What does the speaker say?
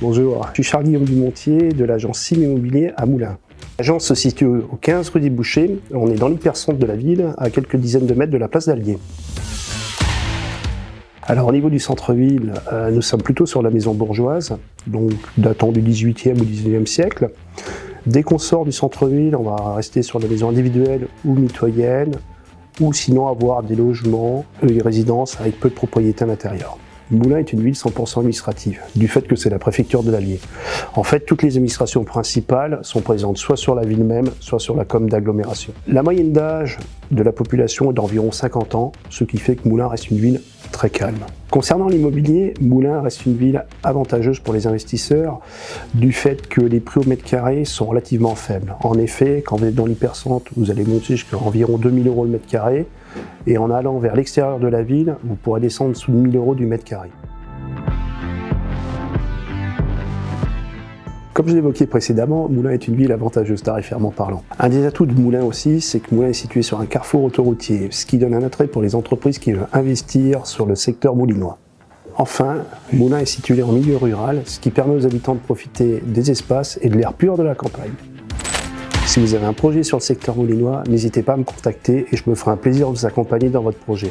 Bonjour, je suis Guillaume Dumontier de l'agence Sim Immobilier à Moulins. L'agence se situe au 15 rue des Bouchers, on est dans l'hypercentre de la ville, à quelques dizaines de mètres de la place d'Allier. Alors au niveau du centre-ville, euh, nous sommes plutôt sur la maison bourgeoise, donc datant du 18e ou 19e siècle. Dès qu'on sort du centre-ville, on va rester sur la maison individuelle ou mitoyenne, ou sinon avoir des logements, des résidences avec peu de propriété à l'intérieur. Moulins est une ville 100% administrative, du fait que c'est la préfecture de l'Allier. En fait, toutes les administrations principales sont présentes soit sur la ville même, soit sur la com d'agglomération. La moyenne d'âge de la population est d'environ 50 ans, ce qui fait que Moulins reste une ville Concernant l'immobilier, Moulins reste une ville avantageuse pour les investisseurs du fait que les prix au mètre carré sont relativement faibles. En effet, quand vous êtes dans l'hypercentre, vous allez monter jusqu'à environ 2000 euros le mètre carré, et en allant vers l'extérieur de la ville, vous pourrez descendre sous 1000 euros du mètre carré. Comme je l'évoquais précédemment, Moulins est une ville avantageuse tarifairement parlant. Un des atouts de Moulins aussi, c'est que Moulins est situé sur un carrefour autoroutier, ce qui donne un attrait pour les entreprises qui veulent investir sur le secteur moulinois. Enfin, Moulins est situé en milieu rural, ce qui permet aux habitants de profiter des espaces et de l'air pur de la campagne. Si vous avez un projet sur le secteur moulinois, n'hésitez pas à me contacter et je me ferai un plaisir de vous accompagner dans votre projet.